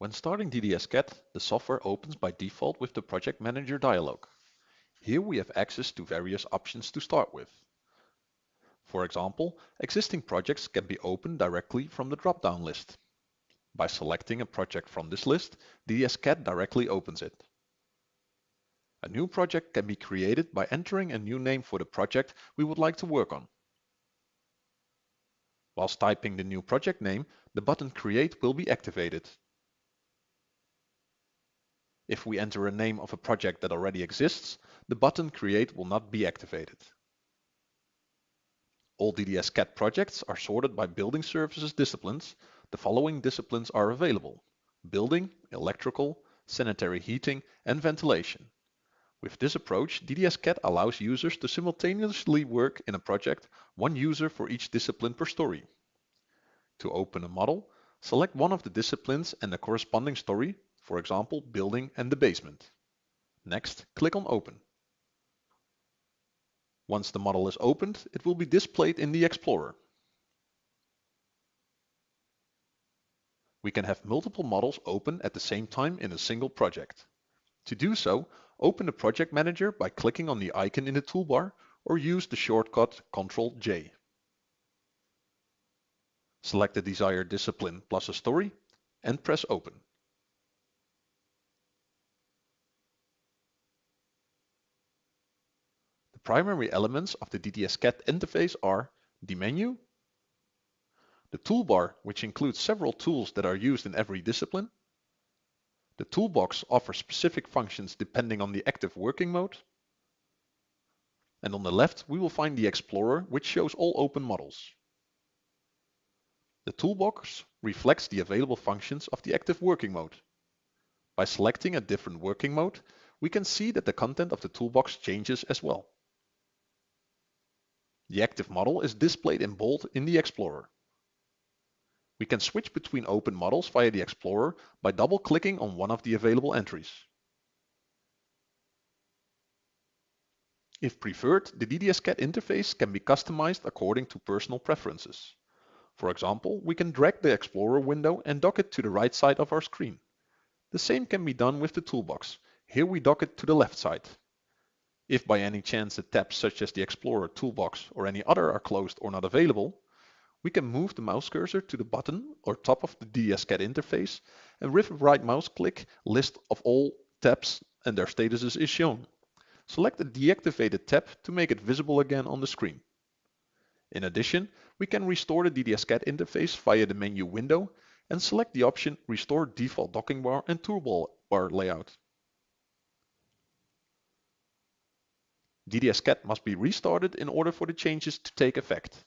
When starting DDS-CAD, the software opens by default with the Project Manager dialog. Here we have access to various options to start with. For example, existing projects can be opened directly from the drop-down list. By selecting a project from this list, DDS-CAD directly opens it. A new project can be created by entering a new name for the project we would like to work on. Whilst typing the new project name, the button Create will be activated. If we enter a name of a project that already exists, the button Create will not be activated. All DDS-CAD projects are sorted by Building Services disciplines. The following disciplines are available. Building, Electrical, Sanitary Heating and Ventilation. With this approach, DDS-CAD allows users to simultaneously work in a project, one user for each discipline per story. To open a model, select one of the disciplines and the corresponding story for example, building and the basement. Next, click on Open. Once the model is opened, it will be displayed in the Explorer. We can have multiple models open at the same time in a single project. To do so, open the Project Manager by clicking on the icon in the toolbar or use the shortcut Ctrl J. Select the desired discipline plus a story and press Open. The primary elements of the DDS-CAD interface are the menu, the toolbar, which includes several tools that are used in every discipline. The toolbox offers specific functions depending on the active working mode. And on the left, we will find the Explorer, which shows all open models. The toolbox reflects the available functions of the active working mode. By selecting a different working mode, we can see that the content of the toolbox changes as well. The active model is displayed in bold in the Explorer. We can switch between open models via the Explorer by double-clicking on one of the available entries. If preferred, the DDS-CAD interface can be customized according to personal preferences. For example, we can drag the Explorer window and dock it to the right side of our screen. The same can be done with the toolbox. Here we dock it to the left side. If by any chance the tabs such as the Explorer, Toolbox or any other are closed or not available, we can move the mouse cursor to the button or top of the DDS-CAD interface and with a right mouse click, list of all tabs and their statuses is shown. Select the deactivated tab to make it visible again on the screen. In addition, we can restore the DDS-CAD interface via the menu window and select the option Restore Default Docking Bar and Toolbar Layout. DDS-CAD must be restarted in order for the changes to take effect.